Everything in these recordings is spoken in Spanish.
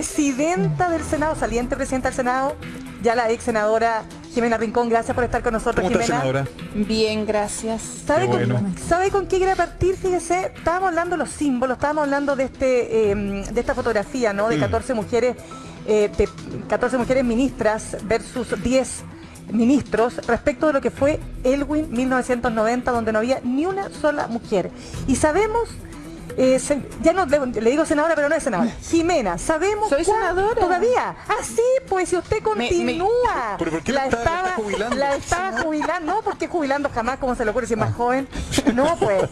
presidenta del Senado, saliente presidenta del Senado, ya la ex senadora Jimena Rincón, gracias por estar con nosotros, ¿Cómo está, Jimena. senadora? Bien, gracias. ¿Sabe, Qué con, bueno. ¿Sabe con qué quiere partir? Fíjese, estábamos hablando de los símbolos, estábamos hablando de este eh, de esta fotografía, ¿no? De Mm. 14 mujeres, eh, de 14 mujeres ministras versus 10 ministros respecto de lo que fue Elwin 1990, donde no había ni una sola mujer. Y sabemos, eh, se- ya no le, le digo senadora, pero no es senadora. Jimena, sabemos Soy senadora. todavía. Ah, sí, pues si usted Me- me- continúa. ¿Pero por qué la está- la está jubilando? la estaba jubilando, no, porque jubilando jamás, como se le ocurre si es más joven. No, pues,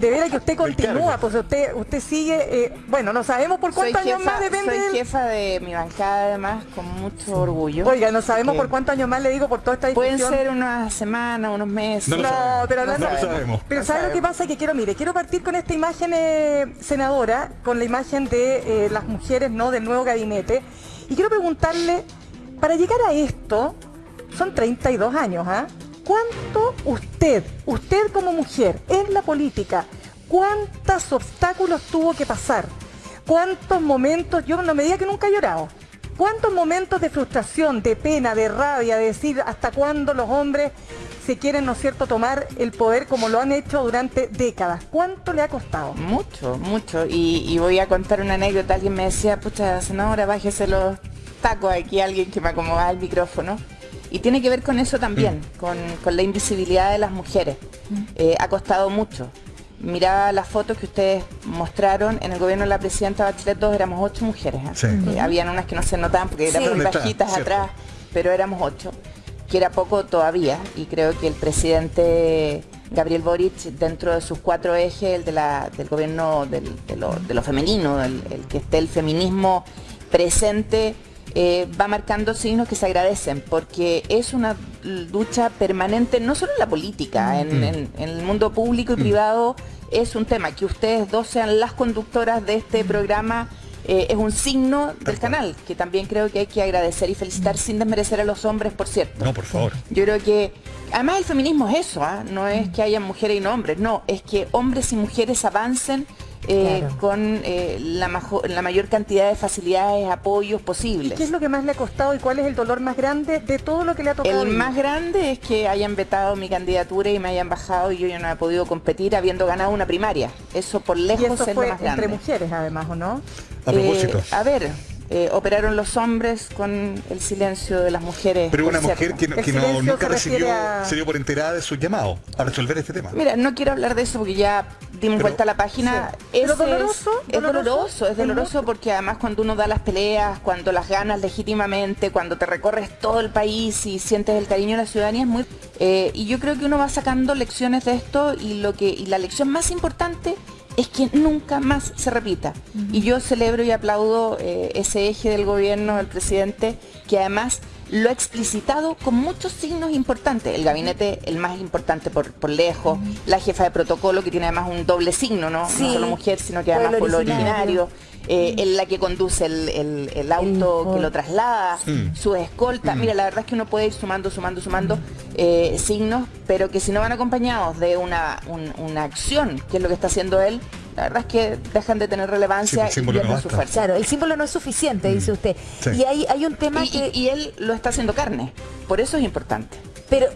de veras que usted continúa, pues usted usted sigue, eh, bueno, no sabemos por Soy cuántos años jefa, más depende soy jefa de mi bancada, además, con mucho orgullo. Oiga, no sabemos Que por cuántos años más le digo por toda esta Pueden discusión. ser unas semanas, unos meses. No lo No, sabemos. pero No lo sabemos. Pero No ¿sabe lo que pasa? Que quiero, mire, quiero partir con esta imagen, eh, senadora, con la imagen de eh, las mujeres, ¿no? Del nuevo gabinete. Y quiero preguntarle, para llegar a esto, son 32 años, ¿ah? ¿Cuánto usted, usted como mujer, en la política, cuántos obstáculos tuvo que pasar? ¿Cuántos momentos, yo no me diga que nunca he llorado, ¿Cuántos momentos de frustración, de pena, de rabia, de decir hasta cuándo los hombres se quieren, ¿no es cierto?, tomar el poder como lo han hecho durante décadas? ¿Cuánto le ha costado? Mucho, mucho. Y, y voy a contar una anécdota. Alguien me decía, pucha, senadora, bájese los tacos aquí, alguien que me acomodaba el micrófono. Y tiene que ver con eso también, con, con la invisibilidad de las mujeres. Eh, ha costado mucho. Miraba las fotos que ustedes mostraron en el gobierno de la presidenta Bachelet, todos éramos ocho mujeres. ¿eh? Sí. Eh, habían unas que no se notaban porque eran bajitas Cierto. atrás, pero éramos ocho, que era poco todavía. Y creo que el presidente Gabriel Boric, dentro de sus cuatro ejes, el de la- del gobierno del- de, lo, de lo femenino, el, el que esté el feminismo presente, eh, va marcando signos que se agradecen, porque es una lucha permanente, no solo en la política, en, en- en el mundo público y privado es un tema. Que ustedes dos sean las conductoras de este programa eh, es un signo del canal, que también creo que hay que agradecer y felicitar sin desmerecer a los hombres, por cierto. No, por favor. Yo creo que, además el feminismo es eso, ¿ah? no es que haya mujeres y no hombres, no, es que hombres y mujeres avancen eh, Claro. con eh, la, majo- la mayor cantidad de facilidades, apoyos ¿Y posibles. qué es lo que más le ha costado y cuál es el dolor más grande de todo lo que le ha tocado? El vivir? más grande es que hayan vetado mi candidatura y me hayan bajado y yo ya no he podido competir habiendo ganado una primaria. Eso por y lejos eso es fue lo más grande. entre mujeres, además, ¿o no? A propósito. Eh, a ver, eh, operaron los hombres con el silencio de las mujeres. Pero una mujer que, no- que nunca recibió, a- se dio por enterada de su llamado a resolver este tema. Mira, no quiero hablar de eso porque ya dimos Pero- vuelta a la página. Sí. Es- doloroso, es, doloroso, es doloroso porque además cuando uno da las peleas, cuando las ganas legítimamente, cuando te recorres todo el país y sientes el cariño de la ciudadanía es muy eh, y yo creo que uno va sacando lecciones de esto y lo que y la lección más importante es que nunca más se repita. Y yo celebro y aplaudo eh, ese eje del gobierno del presidente que además lo ha explicitado con muchos signos importantes. El gabinete, el más importante por, por lejos, la jefa de protocolo que tiene además un doble signo, ¿no? Sí. No solo mujer, sino que además pueblo originario. originario. eh, en la que conduce el, el- el auto El- que lo traslada, Mm. su escolta. Mira, la verdad es que uno puede ir sumando, sumando, sumando eh, signos, pero que si no van acompañados de una, un- una acción, que es lo que está haciendo él, la verdad es que dejan de tener relevancia Sí, el y símbolo no pierden su fuerza. Claro, el símbolo no es suficiente, dice usted. Sí. Y hay, hay un tema Y, que... y- y él lo está haciendo carne, por eso es importante. Pero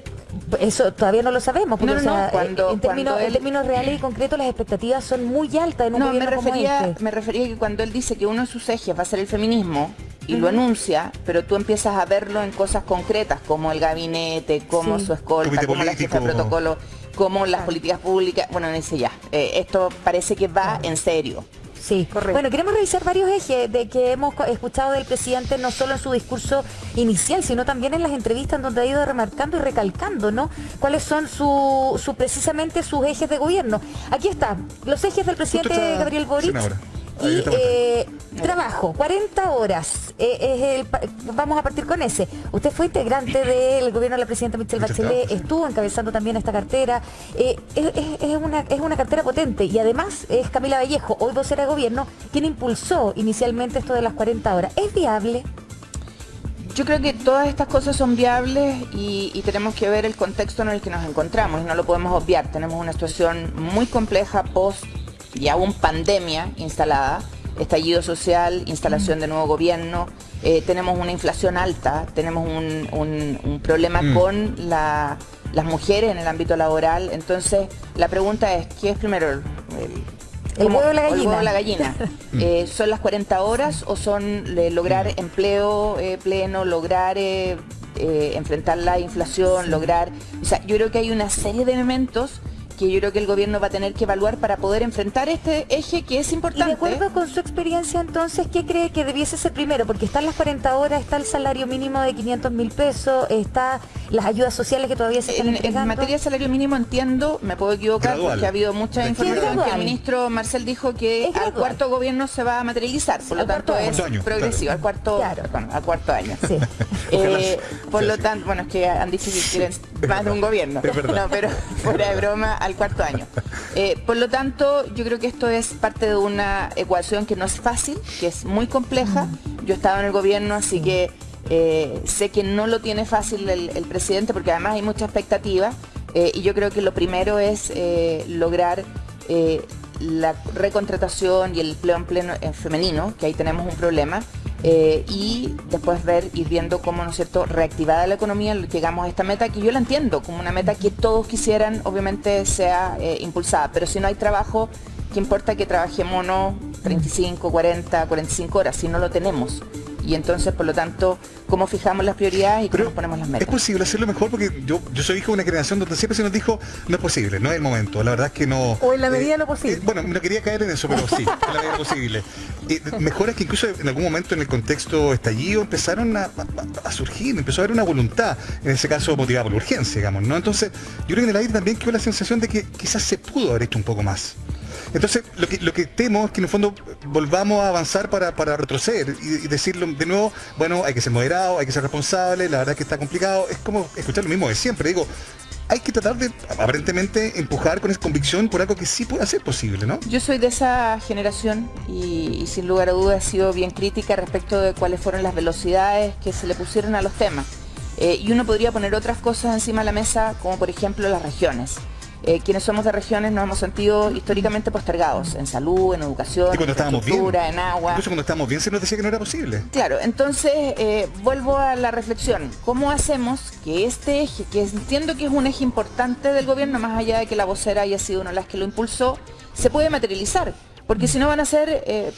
eso todavía no lo sabemos, porque No, no, o sea, no, cuando- eh, en, términos, en él- términos reales y concretos las expectativas son muy altas en un No, me gobierno como refería, este. me refería que cuando él dice que uno de sus ejes va a ser el feminismo y lo anuncia, pero tú empiezas a verlo en cosas concretas, como el gabinete, como Sí. su escolta, como la jefa de protocolo, como las políticas públicas. Bueno, dice ya, eh, esto parece que va en serio. Sí, Correcto. Bueno, queremos revisar varios ejes de que hemos escuchado del presidente, no solo en su discurso inicial, sino también en las entrevistas donde ha ido remarcando y recalcando, ¿no? Cuáles son su, su- precisamente sus ejes de gobierno. Aquí está, los ejes del presidente Gabriel Boric. senadora. Y eh, trabajo, 40 horas. eh, es el pa- vamos a partir con ese. Usted fue integrante del gobierno de la presidenta Michelle Bachelet, estuvo encabezando también esta cartera. Eh, es, es- es una, es una cartera potente y además es Camila Vallejo, hoy vocera de gobierno, quien impulsó inicialmente esto de las 40 horas. ¿Es viable? Yo creo que todas estas cosas son viables y, y tenemos que ver el contexto en el que nos encontramos y no lo podemos obviar. Tenemos una situación muy compleja post y aún pandemia instalada estallido social, instalación de nuevo gobierno, eh, tenemos una inflación alta, tenemos un, un- un problema Mm. con la- las mujeres en el ámbito laboral. Entonces, la pregunta es, ¿qué es primero? El, El huevo o la el gallina. huevo o la gallina. Eh, ¿Son las 40 horas o son eh, lograr empleo eh, pleno, lograr eh, eh, enfrentar la inflación, lograr... O sea, yo creo que hay una serie de elementos que yo creo que el gobierno va a tener que evaluar para poder enfrentar este eje que es Y de importante. acuerdo con su experiencia, entonces, ¿qué cree que debiese ser primero? Porque están las 40 horas, está el salario mínimo de 500 mil pesos, está las ayudas sociales que todavía se están En, en materia de salario mínimo entiendo, me puedo equivocar Gradual. porque ha habido mucha información que el ministro Marcel dijo que al cuarto gobierno se va a materializar, por lo Al tanto cuarto es año. Progresivo, al cuarto, Claro. al cuarto año. Sí. Eh, por lo tanto, bueno, es que han dicho que quieren más de un gobierno. No, pero fuera de broma, al cuarto año. Eh, por lo tanto, yo creo que esto es parte de una ecuación que no es fácil, que es muy compleja. Yo he estado en el gobierno, así que eh, sé que no lo tiene fácil el, el presidente, porque además hay mucha expectativa. eh, y yo creo que lo primero es lograr la recontratación y el empleo en pleno en femenino, que ahí tenemos un problema, eh, y después ver, ir viendo cómo, ¿no es cierto?, reactivada la economía, llegamos a esta meta que yo la entiendo como una meta que todos quisieran, obviamente, sea eh, impulsada, pero si no hay trabajo, ¿qué importa que trabajemos no 35, 40, 45 horas si no lo tenemos? Y entonces, por lo tanto, ¿cómo fijamos las prioridades y cómo Pero nos ponemos las es metas? posible hacerlo mejor porque yo, yo soy hijo de una generación donde siempre se nos dijo no es posible, no es el momento. La verdad es que no. O en la medida de lo posible. eh, bueno, no quería caer en eso, pero sí, en la medida posible. Eh, mejoras que incluso en algún momento en el contexto estallido empezaron a, a- a surgir, empezó a haber una voluntad, en ese caso motivada por la urgencia, digamos, ¿no? Entonces, yo creo que en el aire también quedó la sensación de que quizás se pudo haber hecho un poco más. Entonces, lo que, lo que temo es que en el fondo volvamos a avanzar para, para retroceder y, y decirlo de nuevo, bueno, hay que ser moderado, hay que ser responsable, la verdad es que está complicado, es como escuchar lo mismo de siempre, digo, hay que tratar de aparentemente empujar con esa convicción por algo que sí puede ser posible, ¿no? Yo soy de esa generación y, sin lugar a dudas he sido bien crítica respecto de cuáles fueron las velocidades que se le pusieron a los temas. Eh, y uno podría poner otras cosas encima de la mesa, como por ejemplo las regiones. Eh, quienes somos de regiones nos hemos sentido históricamente postergados en salud, en educación, en bien, infraestructura, en agua. incluso cuando estábamos bien se nos decía que no era posible. Claro, entonces eh, vuelvo a la reflexión. ¿Cómo hacemos que este eje, que entiendo que es un eje importante del gobierno, más allá de que la vocera haya sido una de las que lo impulsó, se puede materializar? Porque si no van a ser eh,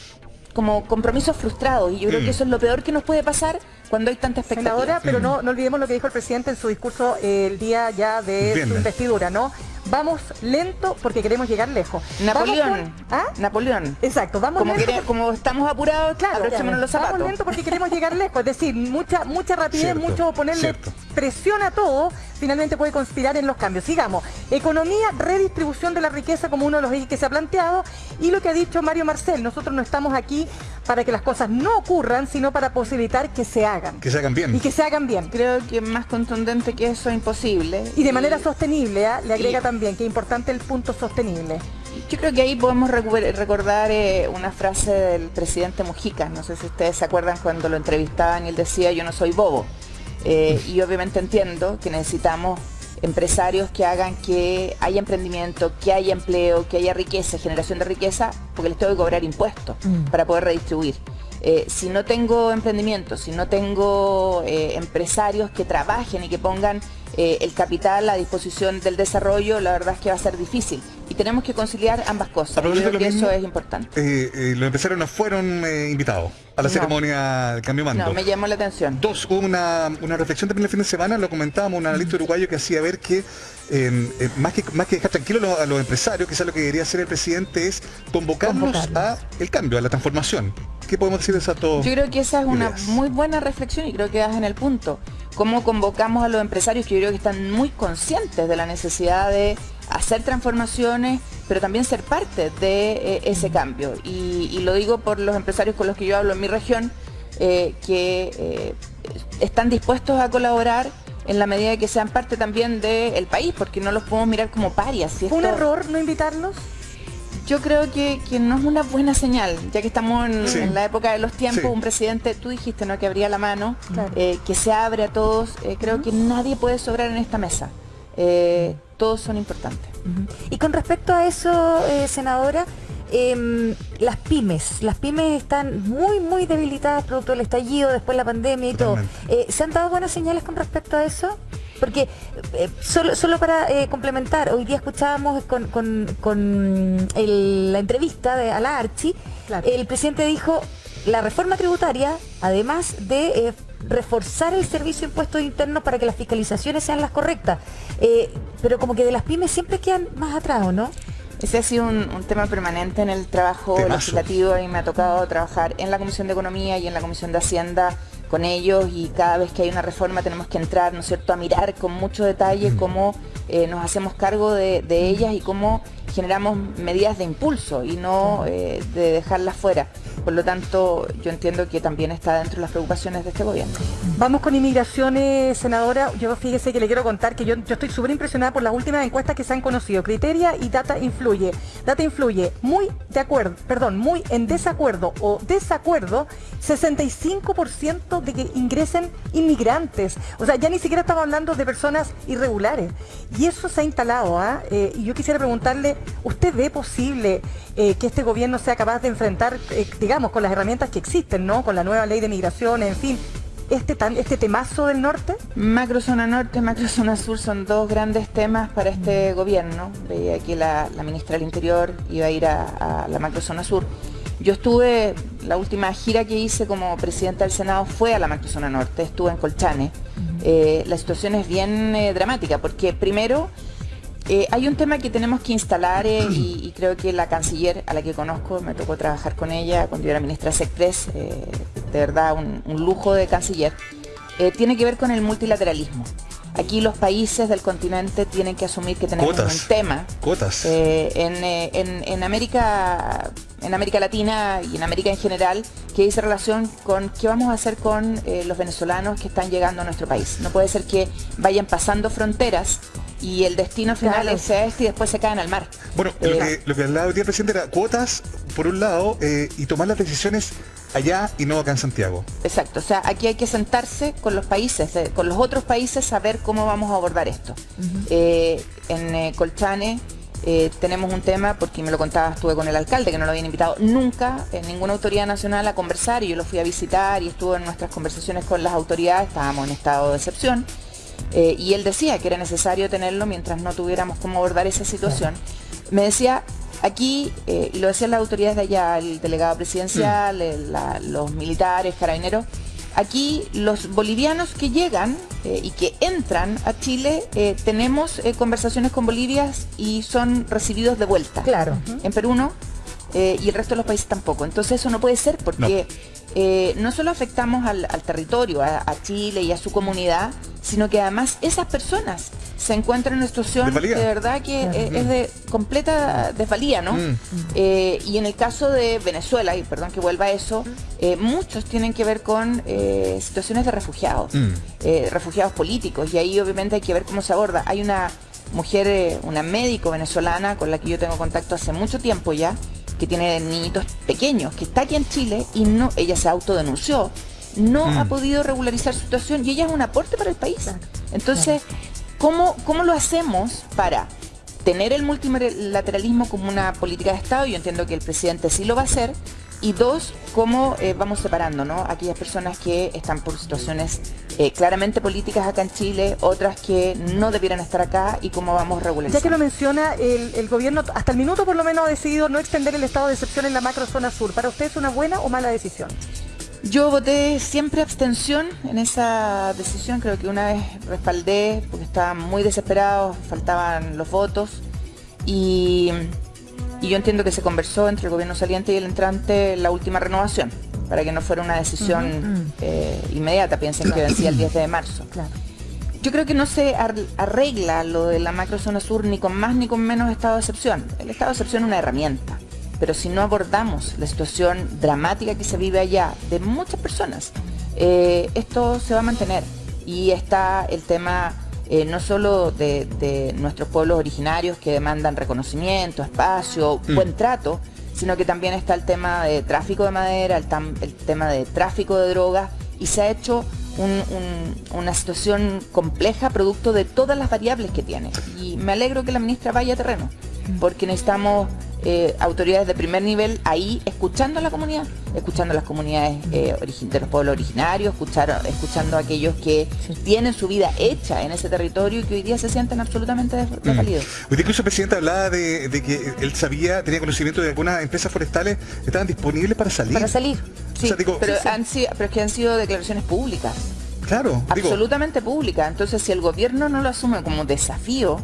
como compromisos frustrados. Y yo creo Mm. que eso es lo peor que nos puede pasar cuando hay tanta expectativa. Senadora, pero no, no olvidemos lo que dijo el presidente en su discurso eh, el día ya de su investidura, ¿no? Vamos lento porque queremos llegar lejos. Napoleón. Vamos con- ¿Ah? Napoleón. Exacto, vamos Como, lento. quere- como estamos apurados, Claro, los vamos zapatos. lento porque queremos llegar lejos, es decir, mucha mucha rapidez, Cierto, mucho ponerle cierto. presión a todo, finalmente puede conspirar en los cambios. Sigamos, economía, redistribución de la riqueza como uno de los ejes que se ha planteado y lo que ha dicho Mario Marcel, nosotros no estamos aquí para que las cosas no ocurran, sino para posibilitar que se hagan Que se hagan bien. y que se hagan bien. Creo que más contundente que eso es imposible. Y de manera sostenible, ¿ah? le agrega y- también que es importante el punto sostenible. Yo creo que ahí podemos recordar eh, una frase del presidente Mujica. No sé si ustedes se acuerdan cuando lo entrevistaban y él decía yo no soy bobo. Eh, y obviamente entiendo que necesitamos empresarios que hagan que haya emprendimiento, que haya empleo, que haya riqueza, generación de riqueza, porque les tengo que cobrar impuestos para poder redistribuir. Eh, si no tengo emprendimiento, si no tengo eh, empresarios que trabajen y que pongan eh, el capital a disposición del desarrollo, la verdad es que va a ser difícil. Y tenemos que conciliar ambas cosas. Yo creo que mismo, eso es importante. los empresarios no fueron invitados a la No. ceremonia del cambio mando. No, me llamó la atención. Dos, hubo una, una reflexión también el fin de semana, lo comentábamos, un analista uruguayo que hacía ver que, eh, eh, más que más que dejar tranquilos a los, empresarios, quizás lo que debería hacer el presidente es convocarnos Convocarlos. a el cambio, a la transformación. ¿Qué podemos decir de esas dos Yo creo que esa es una ideas? muy buena reflexión y creo que das en el punto. Cómo convocamos a los empresarios que yo creo que están muy conscientes de la necesidad de hacer transformaciones, pero también ser parte de eh, ese cambio. Y, y lo digo por los empresarios con los que yo hablo en mi región, eh, que eh, están dispuestos a colaborar en la medida de que sean parte también del país, porque no los podemos mirar como parias. Si ¿Fue un esto- error no invitarlos? Yo creo que, que no es una buena señal, ya que estamos en, Sí. en la época de los tiempos, Sí. un presidente, tú dijiste, ¿no? Que abría la mano, Claro. eh, que se abre a todos. eh, creo que nadie puede sobrar en esta mesa. Eh, todos son importantes. Y con respecto a eso, eh, senadora, em, las pymes. Las pymes están muy, muy debilitadas producto del estallido, después la pandemia y todo. Eh, ¿Se han dado buenas señales con respecto a eso? Porque eh, solo, solo para eh, complementar, hoy día escuchábamos con, con, la entrevista de, a la Archi, el presidente dijo, la reforma tributaria, además de reforzar el servicio de impuestos internos para que las fiscalizaciones sean las correctas. pero como que de las pymes siempre quedan más atrás, no? Ese ha sido un, tema permanente en el trabajo legislativo y me ha tocado trabajar en la Comisión de Economía y en la Comisión de Hacienda con ellos y cada vez que hay una reforma tenemos que entrar, ¿no es cierto?, a mirar con mucho detalle cómo eh, nos hacemos cargo de, ellas y cómo generamos medidas de impulso y no eh, de dejarlas fuera. Por lo tanto, yo entiendo que también está dentro de las preocupaciones de este gobierno. Vamos con inmigraciones, senadora. Yo fíjese que le quiero contar que yo, yo estoy súper impresionada por las últimas encuestas que se han conocido. Criteria y Data Influye. Data Influye, muy de acuerdo, perdón, muy en desacuerdo o desacuerdo, 65% de que ingresen inmigrantes. O sea, ya ni siquiera estamos hablando de personas irregulares. Y eso se ha instalado. ¿ah? Eh, y yo quisiera preguntarle, ¿usted ve posible eh, que este gobierno sea capaz de enfrentar, eh, digamos, con las herramientas que existen, ¿no? Con la nueva ley de migración, en fin, este, tan, este temazo del norte? Macrozona norte, macrozona sur son dos grandes temas para este gobierno. Veía aquí la, ministra del Interior iba a ir a, la macrozona sur. Yo estuve, la última gira que hice como presidenta del Senado fue a la macrozona norte, estuve en Colchane. Eh, la situación es bien dramática porque primero eh, hay un tema que tenemos que instalar eh, y, creo que la canciller a la que conozco, me tocó trabajar con ella cuando yo era ministra Sectres, eh, de verdad un, lujo de canciller, tiene que ver con el multilateralismo. Aquí los países del continente tienen que asumir que tenemos un tema. Cuotas. en, América, en América Latina y en América en general, que dice relación con qué vamos a hacer con los venezolanos que están llegando a nuestro país. No puede ser que vayan pasando fronteras y el destino final sea este y después se caen al mar. Bueno, lo, eh, que, hablaba hoy día el presidente era cuotas, por un lado, eh, y tomar las decisiones allá y no acá en Santiago. Exacto, o sea, aquí hay que sentarse con los países, con los otros países, a ver cómo vamos a abordar esto. Eh, en Colchane tenemos un tema, porque me lo contaba, estuve con el alcalde, que no lo habían invitado nunca en ninguna autoridad nacional a conversar, y yo lo fui a visitar y estuvo en nuestras conversaciones con las autoridades, estábamos en estado de excepción. Eh, y él decía que era necesario tenerlo mientras no tuviéramos cómo abordar esa situación. Me decía, aquí, eh, lo decían las autoridades de allá, el delegado presidencial, mm. los militares, carabineros, aquí los bolivianos que llegan eh, y que entran a Chile, tenemos conversaciones con Bolivia y son recibidos de vuelta. Claro. En Perú no, y el resto de los países tampoco. Entonces eso no puede ser porque no, solo afectamos al, territorio, a, Chile y a su comunidad, sino que además esas personas se encuentran en una situación de, verdad que es, de completa desvalía, ¿no? Mm. Eh, y en el caso de Venezuela, y perdón que vuelva a eso, eh, muchos tienen que ver con eh, situaciones de refugiados, mm. refugiados políticos, y ahí obviamente hay que ver cómo se aborda. Hay una mujer, una médico venezolana con la que yo tengo contacto hace mucho tiempo ya, que tiene niñitos pequeños, que está aquí en Chile y no, ella se autodenunció no ha mm. podido regularizar su situación y ella es un aporte para el país. Entonces, ¿cómo, ¿cómo lo hacemos para tener el multilateralismo como una política de Estado? Yo entiendo que el presidente sí lo va a hacer. Y dos, cómo eh, vamos separando ¿no? aquellas personas que están por situaciones eh, claramente políticas acá en Chile, otras que no debieran estar acá y cómo vamos regularizando. Ya que lo menciona, el, el, gobierno hasta el minuto por lo menos ha decidido no extender el estado de excepción en la macrozona sur. ¿Para usted es una buena o mala decisión? Yo voté siempre abstención en esa decisión, creo que una vez respaldé porque estaban muy desesperados, faltaban los votos y, yo entiendo que se conversó entre el gobierno saliente y el entrante la última renovación, para que no fuera una decisión eh, inmediata, piensen que vencía el 10 de marzo. Yo creo que no se arregla lo de la macrozona sur ni con más ni con menos estado de excepción. El estado de excepción es una herramienta pero si no abordamos la situación dramática que se vive allá de muchas personas, eh, esto se va a mantener. Y está el tema eh, no solo de, nuestros pueblos originarios que demandan reconocimiento, espacio, mm. buen trato, sino que también está el tema de tráfico de madera, el, tema de tráfico de drogas, y se ha hecho una situación compleja producto de todas las variables que tiene. Y me alegro que la ministra vaya a terreno, porque necesitamos eh, autoridades de primer nivel ahí escuchando a la comunidad, escuchando a las comunidades eh, de los pueblos originarios, escuchar, escuchando a aquellos que tienen su vida hecha en ese territorio y que hoy día se sienten absolutamente desvalidos. Mm. Incluso el presidente hablaba de, que él sabía, tenía conocimiento de que algunas empresas forestales estaban disponibles para salir. Para salir, sí. pero, Han sido, pero es que han sido declaraciones públicas. Claro. Absolutamente públicas. Entonces, si el gobierno no lo asume como desafío,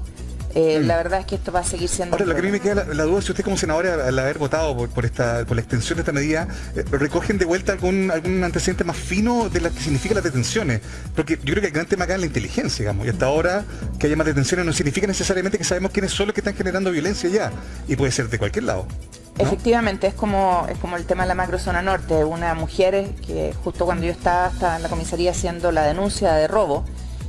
eh, mm. La verdad es que esto va a seguir siendo... Ahora, lo que a mí me queda la, duda, si usted como senadora, al haber votado por, esta, por la extensión de esta medida, eh, recogen de vuelta algún, algún antecedente más fino de lo que significa las detenciones. Porque yo creo que el gran tema acá es la inteligencia, digamos. Y hasta ahora que haya más detenciones no significa necesariamente que sabemos quiénes son los que están generando violencia ya. Y puede ser de cualquier lado. Efectivamente, es como, es como el tema de la macrozona norte. Una mujer que justo cuando yo estaba, estaba en la comisaría haciendo la denuncia de robo,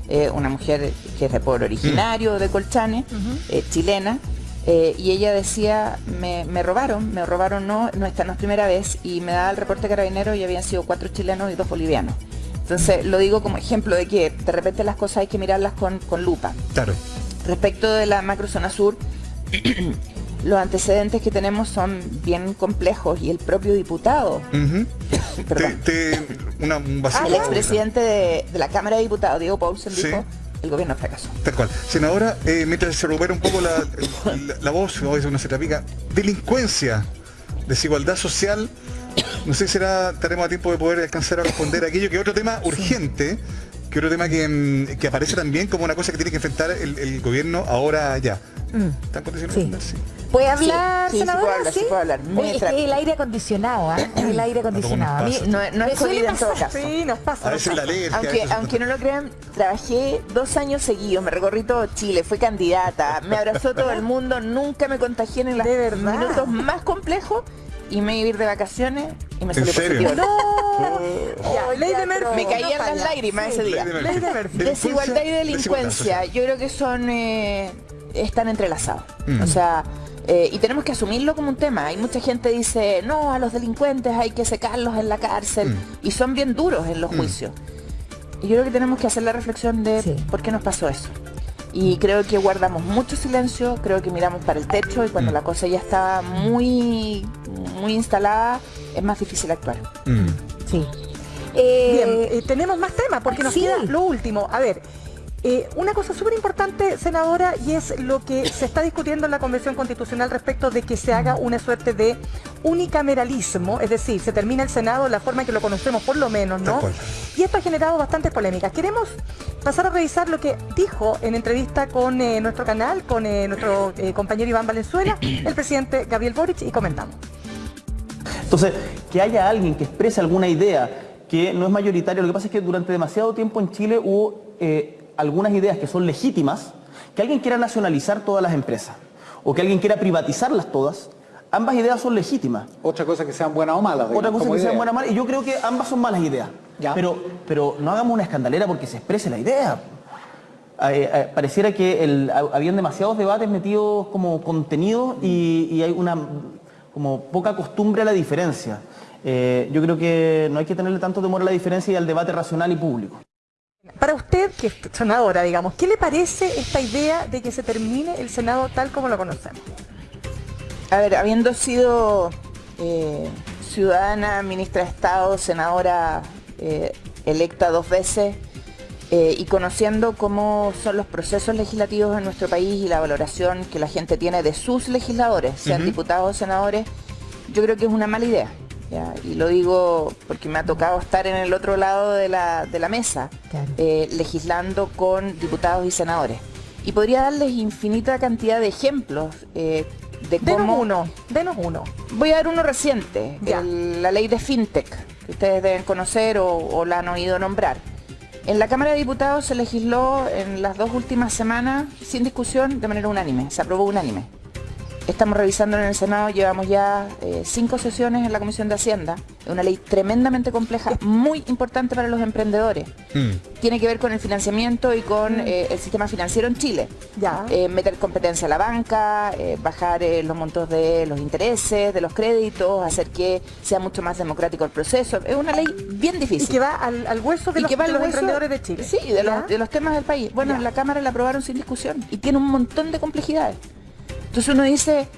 eh, una mujer que es de pueblo originario de Colchane, eh, chilena, eh, y ella decía, me, robaron, me robaron, no, no esta no es primera vez, y me da el reporte carabinero y habían sido cuatro chilenos y dos bolivianos. Entonces lo digo como ejemplo de que de repente las cosas hay que mirarlas con, con lupa. Claro. Respecto de la macrozona sur, los antecedentes que tenemos son bien complejos y el propio diputado, un el expresidente de, la Cámara de Diputados, Diego Paulsen, dijo el gobierno fracasó. Tal cual. Senadora, eh, mientras se recupera un poco la, la, voz, o una se delincuencia, desigualdad social, no sé si será, estaremos a tiempo de poder alcanzar a responder aquello que otro tema urgente, que otro tema que, mm, que, aparece también como una cosa que tiene que enfrentar el, gobierno ahora ya. Mm. ¿Están condicionados? Sí. ¿Puede hablar, sí, senadora? Sí, puedo hablar. es que el aire acondicionado, ¿eh? El aire acondicionado. A mí no, no es COVID en todo caso. Sí, nos pasa. A veces la alergia, aunque, aunque no lo crean, trabajé dos años seguidos, me recorrí todo Chile, fui candidata, me abrazó todo el mundo, nunca me contagié en los minutos más complejos y me iba a ir de vacaciones y me salió positivo. ¡No! Oh, ley de Murphy. Me caían las lágrimas ese día. Ley de Murphy. Desigualdad y delincuencia, yo creo que son eh, están entrelazados. Mm. O sea, eh, y tenemos que asumirlo como un tema. Hay mucha gente que dice, no, a los delincuentes hay que secarlos en la cárcel. Mm. Y son bien duros en los mm. juicios. Y yo creo que tenemos que hacer la reflexión de por qué nos pasó eso. Y creo que guardamos mucho silencio, creo que miramos para el techo y cuando mm. la cosa ya está muy, muy instalada, es más difícil actuar. Sí. Bien, eh, tenemos más temas porque nos queda lo último. A ver, eh, una cosa súper importante, senadora, y es lo que se está discutiendo en la Convención Constitucional respecto de que se haga una suerte de unicameralismo, es decir, se termina el Senado la forma en que lo conocemos por lo menos, ¿no? Y esto ha generado bastantes polémicas. Queremos pasar a revisar lo que dijo en entrevista con eh, nuestro canal, con eh, nuestro compañero Iván Valenzuela, el presidente Gabriel Boric, y comentamos. Entonces, que haya alguien que exprese alguna idea que no es mayoritaria, lo que pasa es que durante demasiado tiempo en Chile hubo algunas ideas que son legítimas, que alguien quiera nacionalizar todas las empresas o que alguien quiera privatizarlas todas, ambas ideas son legítimas. Otra cosa que sean buenas o malas. Otra cosa que sean buenas o malas, y yo creo que ambas son malas ideas. Pero, pero no hagamos una escandalera porque se exprese la idea. Eh, eh, pareciera que el, habían demasiados debates metidos como contenido y, hay una como poca costumbre a la diferencia. Eh, yo creo que no hay que tenerle tanto temor a la diferencia y al debate racional y público. Para usted, que es senadora, digamos, ¿qué le parece esta idea de que se termine el Senado tal como lo conocemos? A ver, habiendo sido eh, ciudadana, ministra de Estado, senadora eh, electa dos veces, eh, y conociendo cómo son los procesos legislativos en nuestro país y la valoración que la gente tiene de sus legisladores, sean diputados o senadores, yo creo que es una mala idea. Y lo digo porque me ha tocado estar en el otro lado de la, mesa, eh, legislando con diputados y senadores. Y podría darles infinita cantidad de ejemplos eh, de cómo... uno, denos uno. Voy a dar uno reciente, la ley de FinTech, que ustedes deben conocer o, o la han oído nombrar. En la Cámara de Diputados se legisló en las dos últimas semanas sin discusión de manera unánime, se aprobó unánime. Estamos revisando en el Senado, llevamos ya eh, cinco sesiones en la Comisión de Hacienda. Es una ley tremendamente compleja, muy importante para los emprendedores. Mm. Tiene que ver con el financiamiento y con mm. eh, el sistema financiero en Chile. Ya. Eh, meter competencia a la banca, bajar los montos de los intereses, de los créditos, hacer que sea mucho más democrático el proceso. Es una ley bien difícil. Y que va al, hueso de, los, emprendedores de Chile. Sí, de los, de los, temas del país. Bueno, en la Cámara la aprobaron sin discusión y tiene un montón de complejidades. Entonces uno dice,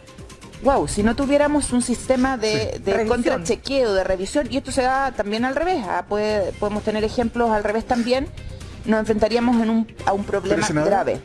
wow, si no tuviéramos un sistema de, Sí. de contrachequeo, de revisión, y esto se da también al revés, ah, puede- podemos tener ejemplos al revés también, nos enfrentaríamos en un- a un problema grave.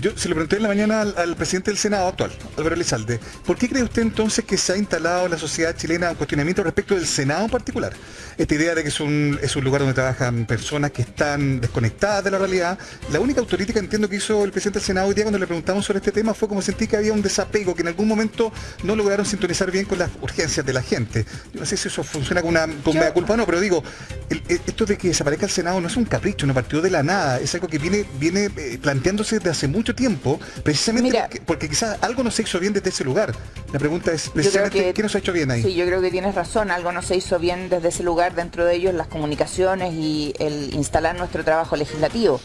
Yo se lo pregunté en la mañana al, al presidente del Senado actual, Álvaro Elizalde. ¿Por qué cree usted entonces que se ha instalado en la sociedad chilena un cuestionamiento respecto del Senado en particular? Esta idea de que es un, es un lugar donde trabajan personas que están desconectadas de la realidad. La única autocrítica entiendo que hizo el presidente del Senado hoy día cuando le preguntamos sobre este tema fue como sentí que había un desapego, que en algún momento no lograron sintonizar bien con las urgencias de la gente. Yo no sé si eso funciona con una con mea culpa o no, pero digo, el- esto de que desaparezca el Senado no es un capricho, no partió de la nada, es algo que viene, viene eh, planteándose desde hace mucho tiempo, precisamente Mira. porque, porque quizás algo no se hizo bien desde ese lugar. La pregunta es precisamente que- qué no se ha hecho bien ahí. Sí, yo creo que tienes razón, algo no se hizo bien desde ese lugar, dentro de ellos las comunicaciones y el instalar nuestro trabajo legislativo.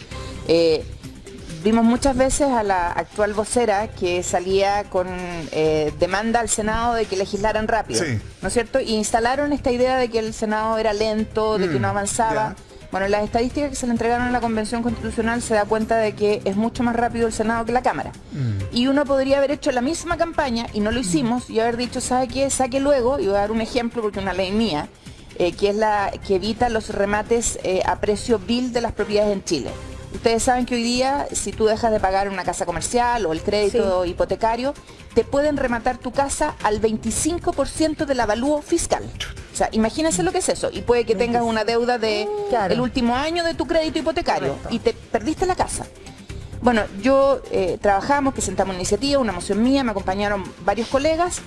Eh, vimos muchas veces a la actual vocera que salía con eh, demanda al Senado de que legislaran rápido, Sí. ¿no es cierto? Y instalaron esta idea de que el Senado era lento, de que Mm, no avanzaba. Bueno, las estadísticas que se le entregaron a la Convención Constitucional se da cuenta de que es mucho más rápido el Senado que la Cámara. Mm. Y uno podría haber hecho la misma campaña y no lo hicimos y haber dicho, ¿sabe qué? Saque luego, y voy a dar un ejemplo porque es una ley mía, eh, que es la que evita los remates eh, a precio bill de las propiedades en Chile. Ustedes saben que hoy día, si tú dejas de pagar una casa comercial o el crédito hipotecario, te pueden rematar tu casa al 25% del avalúo fiscal. O sea, imagínense lo que es eso. Y puede que tengas una deuda de Claro. el último año de tu crédito hipotecario Correcto. y te perdiste la casa. Bueno, yo eh, trabajamos, presentamos una iniciativa, una moción mía, me acompañaron varios colegas,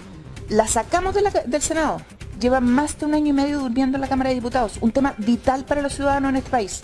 la sacamos de la ca- del Senado. Lleva más de un año y medio durmiendo en la Cámara de Diputados, un tema vital para los ciudadanos en este país.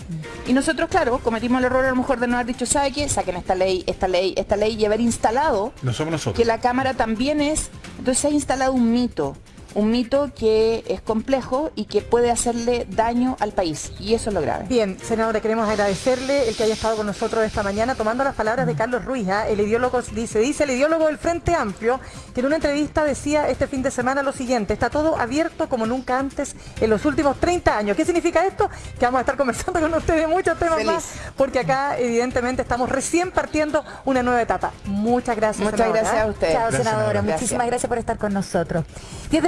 Y nosotros, claro, cometimos el error a lo mejor de no haber dicho, ¿sabe qué? Saquen esta ley, esta ley, esta ley y haber instalado No somos nosotros. que la Cámara también es, entonces se ha instalado un mito, un mito que es complejo y que puede hacerle daño al país. Y eso es lo grave. Bien, senadora, queremos agradecerle el que haya estado con nosotros esta mañana tomando las palabras de Carlos Ruiz, ¿ah? el ideólogo, dice, dice el ideólogo del Frente Amplio, que en una entrevista decía este fin de semana lo siguiente, está todo abierto como nunca antes en los últimos 30 años. ¿Qué significa esto? Que vamos a estar conversando con ustedes muchos temas Feliz. más, porque acá evidentemente estamos recién partiendo una nueva etapa. Muchas gracias. Muchas senadora, gracias ¿ah? a ustedes. Chao, Gracias, senadora. senadora. Muchísimas Gracias. gracias por estar con nosotros. 10 de la